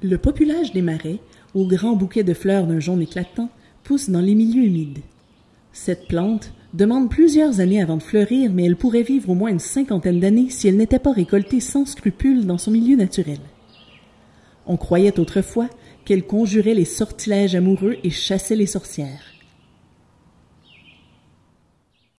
Le populage des marais, aux grands bouquets de fleurs d'un jaune éclatant, pousse dans les milieux humides. Cette plante demande plusieurs années avant de fleurir, mais elle pourrait vivre au moins une cinquantaine d'années si elle n'était pas récoltée sans scrupule dans son milieu naturel. On croyait autrefois qu'elle conjurait les sortilèges amoureux et chassait les sorcières.